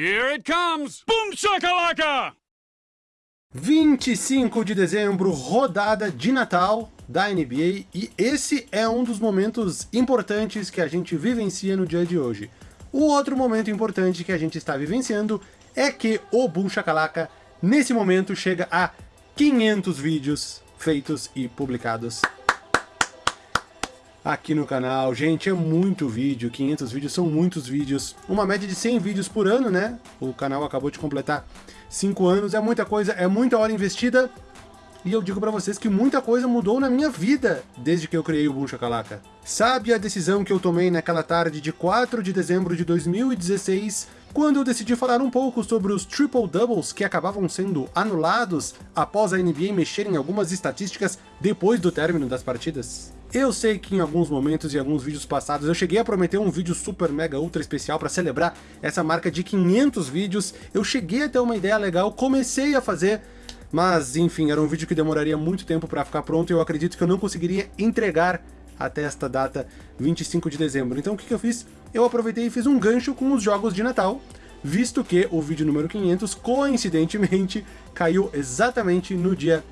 Here it comes! Boom shakalaka! 25 de dezembro, rodada de Natal da NBA, e esse é um dos momentos importantes que a gente vivencia no dia de hoje. O outro momento importante que a gente está vivenciando é que o Boom Shakalaka, nesse momento, chega a 500 vídeos feitos e publicados aqui no canal. Gente, é muito vídeo, 500 vídeos são muitos vídeos. Uma média de 100 vídeos por ano, né? O canal acabou de completar 5 anos, é muita coisa, é muita hora investida. E eu digo pra vocês que muita coisa mudou na minha vida desde que eu criei o Boom Shakalaka. Sabe a decisão que eu tomei naquela tarde de 4 de dezembro de 2016, quando eu decidi falar um pouco sobre os triple-doubles que acabavam sendo anulados após a NBA mexer em algumas estatísticas depois do término das partidas? Eu sei que em alguns momentos e alguns vídeos passados eu cheguei a prometer um vídeo super mega ultra especial para celebrar essa marca de 500 vídeos, eu cheguei a ter uma ideia legal, comecei a fazer, mas enfim, era um vídeo que demoraria muito tempo para ficar pronto e eu acredito que eu não conseguiria entregar até esta data, 25 de dezembro. Então o que, que eu fiz? Eu aproveitei e fiz um gancho com os jogos de Natal, visto que o vídeo número 500, coincidentemente, caiu exatamente no dia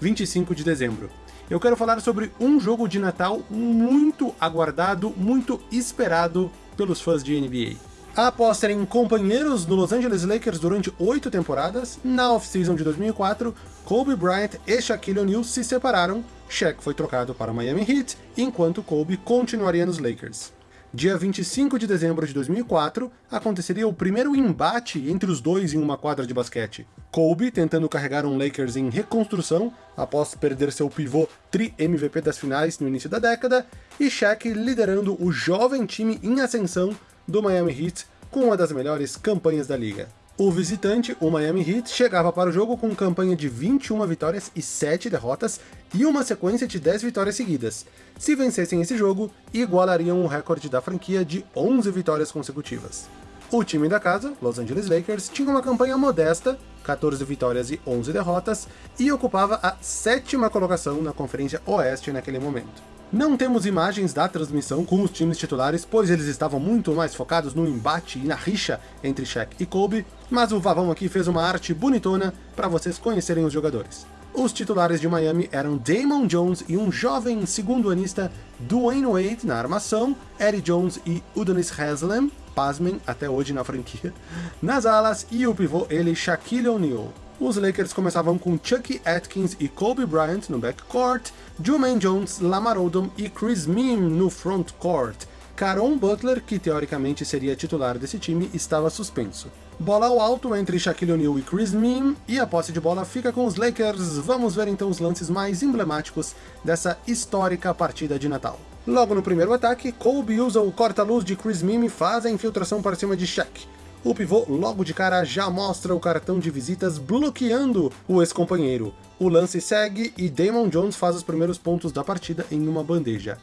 25 de dezembro eu quero falar sobre um jogo de Natal muito aguardado, muito esperado pelos fãs de NBA. Após serem companheiros do Los Angeles Lakers durante oito temporadas, na off-season de 2004, Kobe Bryant e Shaquille O'Neal se separaram, Shaq foi trocado para o Miami Heat, enquanto Kobe continuaria nos Lakers. Dia 25 de dezembro de 2004, aconteceria o primeiro embate entre os dois em uma quadra de basquete. Kobe tentando carregar um Lakers em reconstrução, após perder seu pivô tri-MVP das finais no início da década, e Shaq liderando o jovem time em ascensão do Miami Heat com uma das melhores campanhas da liga. O visitante, o Miami Heat, chegava para o jogo com campanha de 21 vitórias e 7 derrotas e uma sequência de 10 vitórias seguidas. Se vencessem esse jogo, igualariam o recorde da franquia de 11 vitórias consecutivas. O time da casa, Los Angeles Lakers, tinha uma campanha modesta, 14 vitórias e 11 derrotas, e ocupava a sétima colocação na Conferência Oeste naquele momento. Não temos imagens da transmissão com os times titulares, pois eles estavam muito mais focados no embate e na rixa entre Shaq e Kobe, mas o Vavão aqui fez uma arte bonitona para vocês conhecerem os jogadores. Os titulares de Miami eram Damon Jones e um jovem segundo-anista Dwayne Wade na armação, Eddie Jones e Udonis Haslem, pasmem, até hoje na franquia, nas alas, e o pivô ele Shaquille O'Neal. Os Lakers começavam com Chucky Atkins e Kobe Bryant no backcourt, Jermaine Jones, Lamar Odom e Chris Mim no frontcourt. Caron Butler, que teoricamente seria titular desse time, estava suspenso. Bola ao alto entre Shaquille O'Neal e Chris Mim, e a posse de bola fica com os Lakers. Vamos ver então os lances mais emblemáticos dessa histórica partida de Natal. Logo no primeiro ataque, Kobe usa o corta-luz de Chris Mim e faz a infiltração para cima de Shaq. O pivô logo de cara já mostra o cartão de visitas bloqueando o ex-companheiro. O lance segue e Damon Jones faz os primeiros pontos da partida em uma bandeja.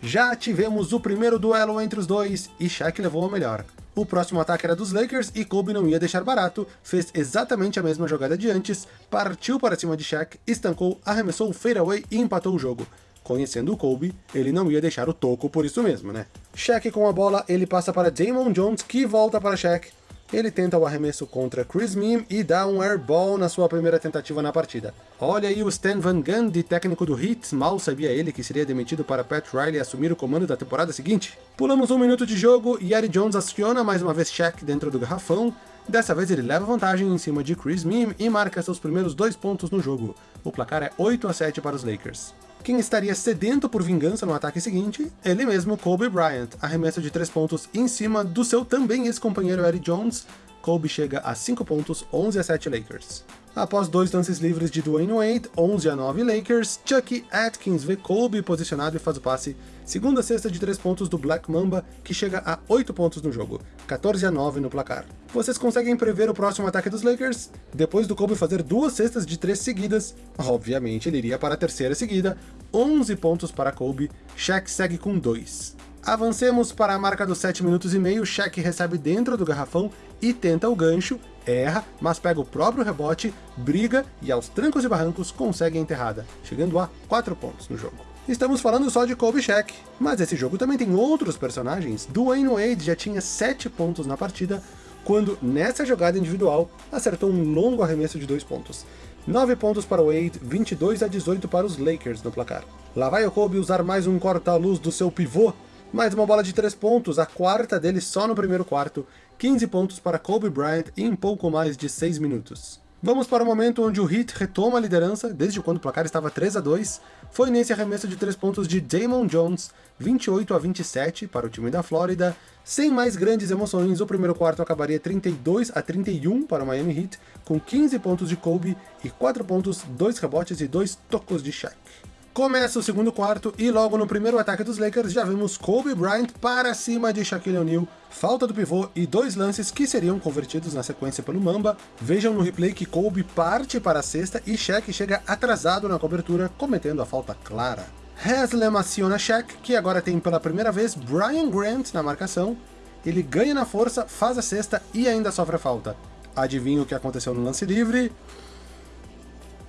Já tivemos o primeiro duelo entre os dois e Shaq levou a melhor. O próximo ataque era dos Lakers e Kobe não ia deixar barato, fez exatamente a mesma jogada de antes, partiu para cima de Shaq, estancou, arremessou o fadeaway e empatou o jogo. Conhecendo o Kobe, ele não ia deixar o toco por isso mesmo, né? Shaq com a bola, ele passa para Damon Jones, que volta para Shaq. Ele tenta o arremesso contra Chris Mim e dá um airball na sua primeira tentativa na partida. Olha aí o Stan Van Gundy, técnico do Heat, mal sabia ele que seria demitido para Pat Riley assumir o comando da temporada seguinte. Pulamos um minuto de jogo e Eddie Jones aciona mais uma vez Shaq dentro do garrafão, Dessa vez ele leva vantagem em cima de Chris Mim e marca seus primeiros dois pontos no jogo. O placar é 8 a 7 para os Lakers. Quem estaria sedento por vingança no ataque seguinte? Ele mesmo, Kobe Bryant, arremesso de 3 pontos em cima do seu também ex-companheiro Eddie Jones, Kobe chega a 5 pontos, 11 a 7 Lakers. Após dois lances livres de Dwayne Wade, 11 a 9 Lakers, Chucky Atkins vê Kobe posicionado e faz o passe. Segunda cesta de 3 pontos do Black Mamba, que chega a 8 pontos no jogo, 14 a 9 no placar. Vocês conseguem prever o próximo ataque dos Lakers? Depois do Kobe fazer duas cestas de 3 seguidas, obviamente ele iria para a terceira seguida, 11 pontos para Kobe, Shaq segue com 2. Avancemos para a marca dos 7 minutos e meio, Shaq recebe dentro do garrafão e tenta o gancho, erra, mas pega o próprio rebote, briga e aos trancos e barrancos consegue a enterrada, chegando a 4 pontos no jogo. Estamos falando só de Kobe Shaq, mas esse jogo também tem outros personagens. Dwayne Wade já tinha 7 pontos na partida, quando, nessa jogada individual, acertou um longo arremesso de dois pontos. 9 pontos para Wade, 22 a 18 para os Lakers no placar. Lá vai o Kobe usar mais um corta-luz do seu pivô, mais uma bola de 3 pontos, a quarta dele só no primeiro quarto, 15 pontos para Kobe Bryant em pouco mais de 6 minutos. Vamos para o momento onde o Heat retoma a liderança, desde quando o placar estava 3 a 2 foi nesse arremesso de 3 pontos de Damon Jones, 28 a 27 para o time da Flórida. Sem mais grandes emoções, o primeiro quarto acabaria 32 a 31 para o Miami Heat, com 15 pontos de Kobe e 4 pontos, 2 rebotes e 2 tocos de Shaq. Começa o segundo quarto e logo no primeiro ataque dos Lakers já vemos Kobe Bryant para cima de Shaquille O'Neal, falta do pivô e dois lances que seriam convertidos na sequência pelo Mamba. Vejam no replay que Kobe parte para a cesta e Shaq chega atrasado na cobertura, cometendo a falta clara. Haslem aciona Shaq, que agora tem pela primeira vez Brian Grant na marcação. Ele ganha na força, faz a cesta e ainda sofre a falta. Adivinha o que aconteceu no lance livre?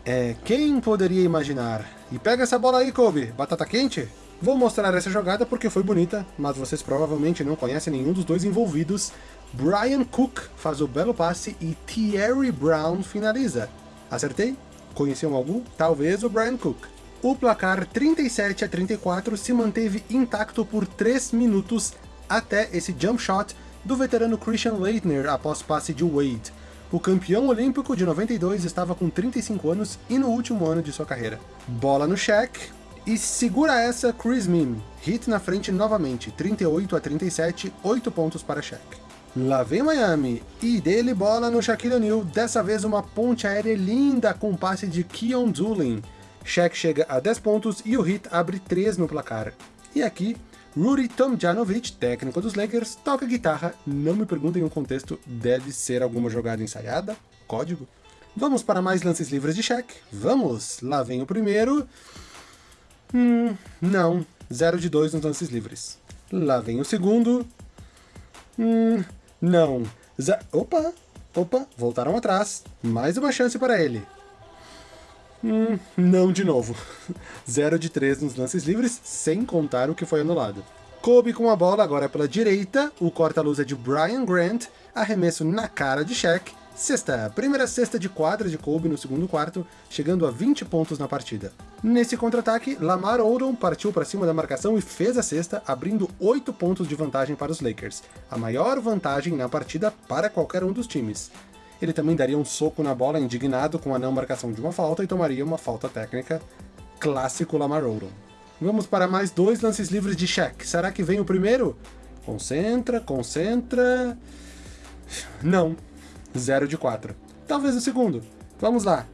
É, quem poderia imaginar? E pega essa bola aí, Kobe, batata quente? Vou mostrar essa jogada porque foi bonita, mas vocês provavelmente não conhecem nenhum dos dois envolvidos. Brian Cook faz o belo passe e Thierry Brown finaliza. Acertei? Conheciam algum? Talvez o Brian Cook. O placar 37 a 34 se manteve intacto por 3 minutos até esse jump shot do veterano Christian Leitner após passe de Wade. O campeão olímpico de 92 estava com 35 anos e no último ano de sua carreira. Bola no Shaq, e segura essa Chris Mim. Hit na frente novamente, 38 a 37, 8 pontos para Shaq. Lá vem Miami, e dele bola no Shaquille O'Neal, dessa vez uma ponte aérea linda com passe de Keon Doolin. Shaq chega a 10 pontos e o Heat abre 3 no placar. E aqui, Rudy Tomjanovic, técnico dos Lakers, toca guitarra, não me perguntem o contexto, deve ser alguma jogada ensaiada? Código? Vamos para mais lances livres de Shaq? Vamos! Lá vem o primeiro... Hum, não. 0 de 2 nos lances livres. Lá vem o segundo... Hum, não. Opa! Opa, voltaram atrás. Mais uma chance para ele. Hum, não de novo. 0 de 3 nos lances livres, sem contar o que foi anulado. Kobe com a bola agora pela direita, o corta-luz é de Brian Grant, arremesso na cara de Shaq, sexta, primeira cesta de quadra de Kobe no segundo quarto, chegando a 20 pontos na partida. Nesse contra-ataque, Lamar Odom partiu para cima da marcação e fez a cesta, abrindo 8 pontos de vantagem para os Lakers, a maior vantagem na partida para qualquer um dos times ele também daria um soco na bola indignado com a não marcação de uma falta e tomaria uma falta técnica clássico Lamar Odom. Vamos para mais dois lances livres de Shaq. Será que vem o primeiro? Concentra, concentra... Não. 0 de 4. Talvez o segundo. Vamos lá.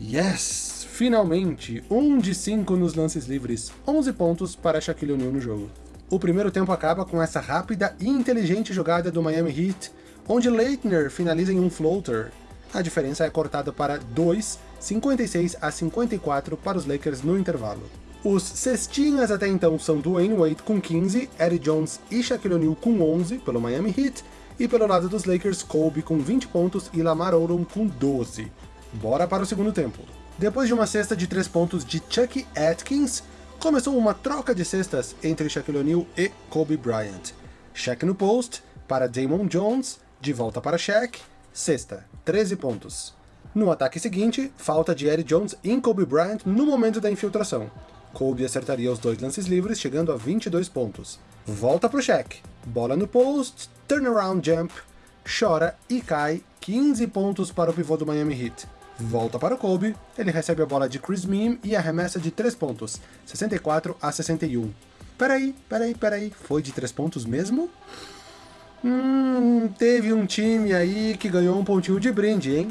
Yes! Finalmente! 1 um de 5 nos lances livres. 11 pontos para Shaquille O'Neal no jogo. O primeiro tempo acaba com essa rápida e inteligente jogada do Miami Heat onde Leitner finaliza em um floater. A diferença é cortada para 2, 56 a 54 para os Lakers no intervalo. Os cestinhas até então são Dwayne Wade com 15, Eddie Jones e Shaquille O'Neal com 11 pelo Miami Heat, e pelo lado dos Lakers, Kobe com 20 pontos e Lamar Odom com 12. Bora para o segundo tempo. Depois de uma cesta de 3 pontos de Chucky Atkins, começou uma troca de cestas entre Shaquille O'Neal e Kobe Bryant. Shaq no post, para Damon Jones, de volta para Shaq, sexta, 13 pontos. No ataque seguinte, falta de Eddie Jones em Kobe Bryant no momento da infiltração. Kobe acertaria os dois lances livres, chegando a 22 pontos. Volta pro Shaq. Bola no post, turnaround jump, chora e cai, 15 pontos para o pivô do Miami Heat. Volta para o Kobe, ele recebe a bola de Chris Meme e arremessa de 3 pontos, 64 a 61. Peraí, peraí, peraí, foi de 3 pontos mesmo? Hum, teve um time aí que ganhou um pontinho de brinde, hein?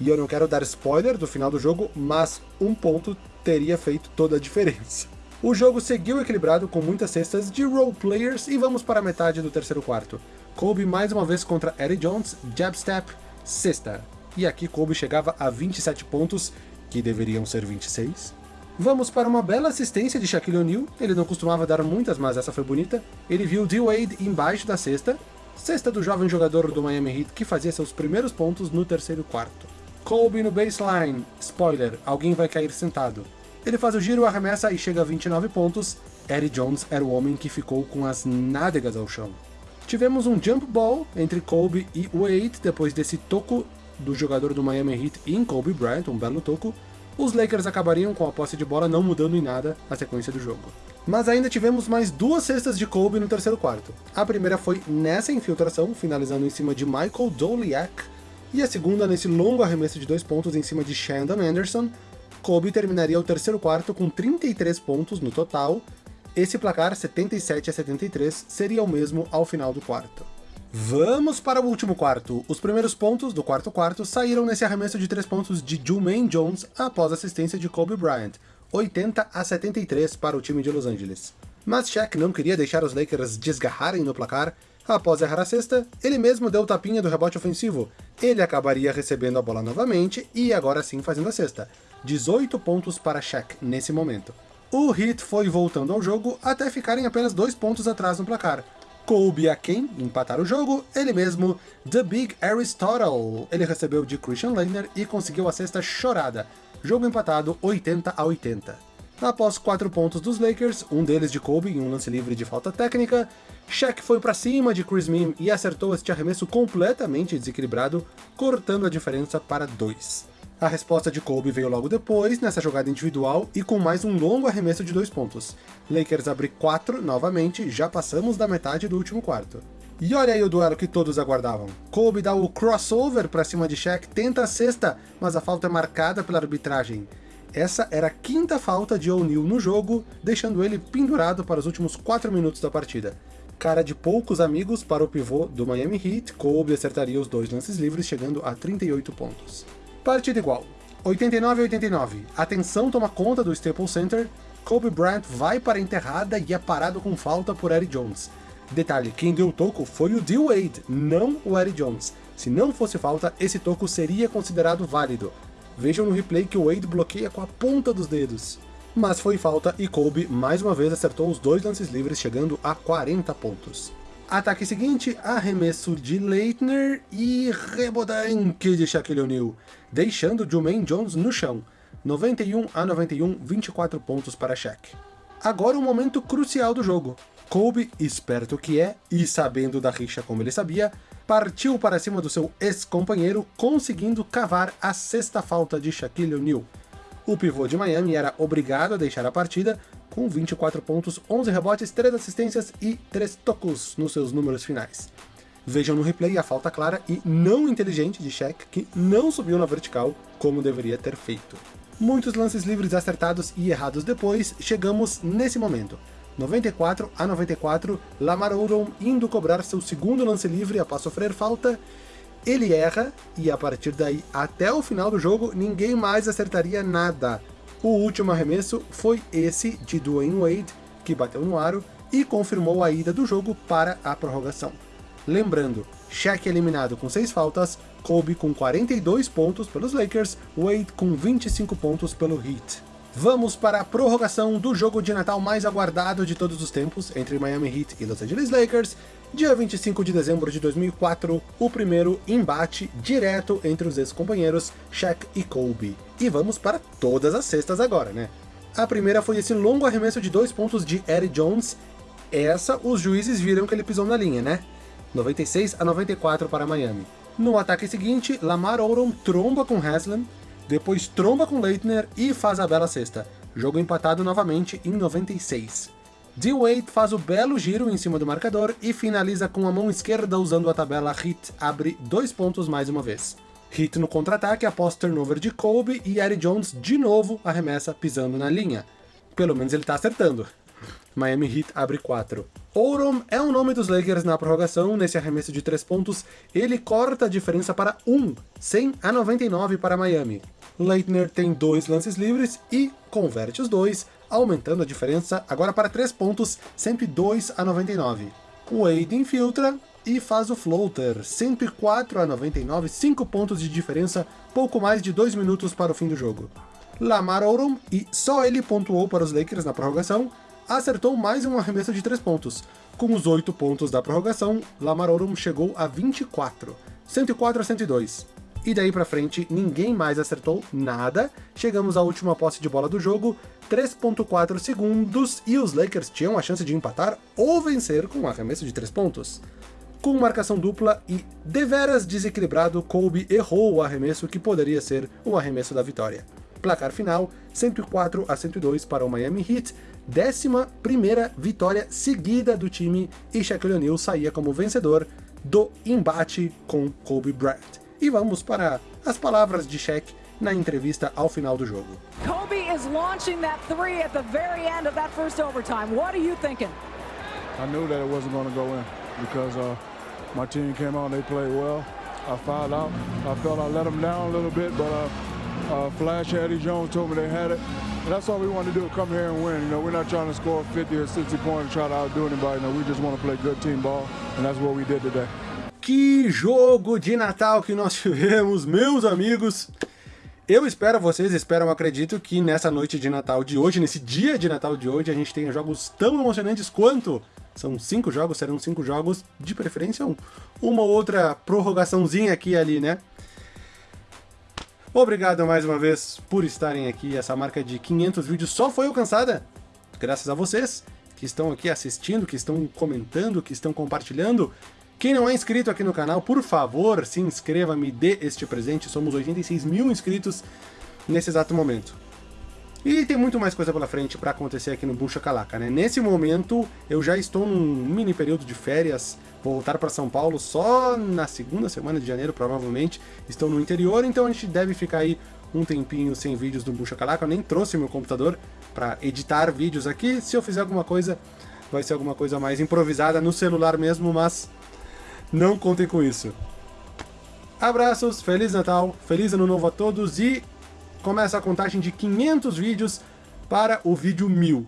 E eu não quero dar spoiler do final do jogo, mas um ponto teria feito toda a diferença. O jogo seguiu equilibrado com muitas cestas de role players e vamos para a metade do terceiro quarto. Kobe mais uma vez contra Eddie Jones, jab step, cesta. E aqui Kobe chegava a 27 pontos, que deveriam ser 26. Vamos para uma bela assistência de Shaquille O'Neal, ele não costumava dar muitas, mas essa foi bonita. Ele viu D-Wade embaixo da cesta, Sexta do jovem jogador do Miami Heat que fazia seus primeiros pontos no terceiro quarto. Kobe no baseline. Spoiler, alguém vai cair sentado. Ele faz o giro, arremessa e chega a 29 pontos. Eddie Jones era o homem que ficou com as nádegas ao chão. Tivemos um jump ball entre Kobe e Wade, depois desse toco do jogador do Miami Heat em Kobe Bryant, um belo toco, os Lakers acabariam com a posse de bola não mudando em nada a sequência do jogo. Mas ainda tivemos mais duas cestas de Kobe no terceiro quarto. A primeira foi nessa infiltração, finalizando em cima de Michael Doliak, e a segunda nesse longo arremesso de dois pontos em cima de Shandon Anderson. Kobe terminaria o terceiro quarto com 33 pontos no total. Esse placar, 77 a 73, seria o mesmo ao final do quarto. Vamos para o último quarto. Os primeiros pontos do quarto quarto saíram nesse arremesso de três pontos de Jumaine Jones após assistência de Kobe Bryant, 80 a 73 para o time de Los Angeles. Mas Shaq não queria deixar os Lakers desgarrarem no placar. Após errar a cesta, ele mesmo deu o tapinha do rebote ofensivo. Ele acabaria recebendo a bola novamente e agora sim fazendo a cesta. 18 pontos para Shaq nesse momento. O Heat foi voltando ao jogo até ficarem apenas dois pontos atrás no placar, coube a quem empatar o jogo, ele mesmo, The Big Aristotle. Ele recebeu de Christian Laettner e conseguiu a sexta chorada. Jogo empatado 80 a 80. Após quatro pontos dos Lakers, um deles de Kobe em um lance livre de falta técnica, Shaq foi para cima de Chris Mim e acertou este arremesso completamente desequilibrado, cortando a diferença para dois. A resposta de Kobe veio logo depois, nessa jogada individual, e com mais um longo arremesso de dois pontos. Lakers abre 4 novamente, já passamos da metade do último quarto. E olha aí o duelo que todos aguardavam. Kobe dá o crossover para cima de Shaq, tenta a sexta, mas a falta é marcada pela arbitragem. Essa era a quinta falta de O'Neal no jogo, deixando ele pendurado para os últimos 4 minutos da partida. Cara de poucos amigos para o pivô do Miami Heat, Kobe acertaria os dois lances livres, chegando a 38 pontos. Partida igual. 89 a 89. A tensão toma conta do Staples Center. Kobe Bryant vai para a enterrada e é parado com falta por Eddie Jones. Detalhe, quem deu o toco foi o D. Wade, não o Eddie Jones. Se não fosse falta, esse toco seria considerado válido. Vejam no replay que o Wade bloqueia com a ponta dos dedos. Mas foi falta e Kobe mais uma vez acertou os dois lances livres, chegando a 40 pontos. Ataque seguinte, arremesso de Leitner e rebodanque de Shaquille O'Neal, deixando Jermaine Jones no chão. 91 a 91, 24 pontos para Shaq. Agora o um momento crucial do jogo. Kobe, esperto que é, e sabendo da rixa como ele sabia, partiu para cima do seu ex-companheiro, conseguindo cavar a sexta falta de Shaquille O'Neal. O pivô de Miami era obrigado a deixar a partida, com 24 pontos, 11 rebotes, 3 assistências e 3 tocos nos seus números finais. Vejam no replay a falta clara e não inteligente de Shaq, que não subiu na vertical como deveria ter feito. Muitos lances livres acertados e errados depois, chegamos nesse momento. 94 a 94, Lamar Odom indo cobrar seu segundo lance livre após sofrer falta, ele erra, e a partir daí até o final do jogo, ninguém mais acertaria nada. O último arremesso foi esse de Dwayne Wade, que bateu no aro e confirmou a ida do jogo para a prorrogação. Lembrando, Shaq eliminado com 6 faltas, Kobe com 42 pontos pelos Lakers, Wade com 25 pontos pelo Heat. Vamos para a prorrogação do jogo de Natal mais aguardado de todos os tempos, entre Miami Heat e Los Angeles Lakers, dia 25 de dezembro de 2004, o primeiro embate direto entre os ex-companheiros Shaq e Kobe. E vamos para todas as cestas agora, né? A primeira foi esse longo arremesso de dois pontos de Eddie Jones. Essa, os juízes viram que ele pisou na linha, né? 96 a 94 para Miami. No ataque seguinte, Lamar Odom tromba com Haslam, depois tromba com Leitner e faz a bela cesta. Jogo empatado novamente em 96. D-Wade faz o belo giro em cima do marcador e finaliza com a mão esquerda usando a tabela Hit, abre dois pontos mais uma vez. Hit no contra-ataque após turnover de Kobe e Eddie Jones de novo arremessa pisando na linha. Pelo menos ele tá acertando. Miami Heat abre 4. Oram é o nome dos Lakers na prorrogação, nesse arremesso de 3 pontos, ele corta a diferença para 1, 100 a 99 para Miami. Leitner tem dois lances livres e converte os dois, aumentando a diferença agora para 3 pontos, 102 a 99. Wade infiltra e faz o floater, 104 a 99, 5 pontos de diferença, pouco mais de 2 minutos para o fim do jogo. Lamar Odom, e só ele pontuou para os Lakers na prorrogação, acertou mais um arremesso de 3 pontos. Com os 8 pontos da prorrogação, Lamar Odom chegou a 24, 104 a 102. E daí pra frente, ninguém mais acertou nada. Chegamos à última posse de bola do jogo, 3.4 segundos, e os Lakers tinham a chance de empatar ou vencer com um arremesso de 3 pontos. com marcação dupla e deveras desequilibrado, Kobe errou o arremesso que poderia ser o arremesso da vitória. Placar final, 104 a 102 para o Miami Heat, décima primeira vitória seguida do time e Shaquille O'Neal saía como vencedor do embate com Kobe Bryant. E vamos para as palavras de Shaq na entrevista ao final do jogo. Kobe is launching that three at the very end of that first overtime. What are you thinking? I knew that it wasn't going to go in because uh, my team came out and they played well. I fouled out. I felt I let them down a little bit, but uh, uh, Flash, Eddie Jones told me they had it. And that's all we want to do, come here and win. You know, we're not trying to score 50 or 60 points and try to outdo anybody. You know, we just want to play good team ball, and that's what we did today. Que jogo de Natal que nós tivemos, meus amigos! Eu espero, vocês esperam, acredito que nessa noite de Natal de hoje, nesse dia de Natal de hoje, a gente tenha jogos tão emocionantes quanto são cinco jogos, serão cinco jogos, de preferência um, uma outra prorrogaçãozinha aqui e ali, né? Obrigado mais uma vez por estarem aqui. Essa marca de 500 vídeos só foi alcançada graças a vocês que estão aqui assistindo, que estão comentando, que estão compartilhando. Quem não é inscrito aqui no canal, por favor, se inscreva, me dê este presente. Somos 86 mil inscritos nesse exato momento. E tem muito mais coisa pela frente para acontecer aqui no Bucha Calaca, né? Nesse momento, eu já estou num mini período de férias, vou voltar para São Paulo só na segunda semana de janeiro, provavelmente. Estou no interior, então a gente deve ficar aí um tempinho sem vídeos do Bucha Calaca. Eu nem trouxe meu computador para editar vídeos aqui. Se eu fizer alguma coisa, vai ser alguma coisa mais improvisada no celular mesmo, mas não contem com isso. Abraços, Feliz Natal, Feliz Ano Novo a todos e começa a contagem de 500 vídeos para o vídeo 1000.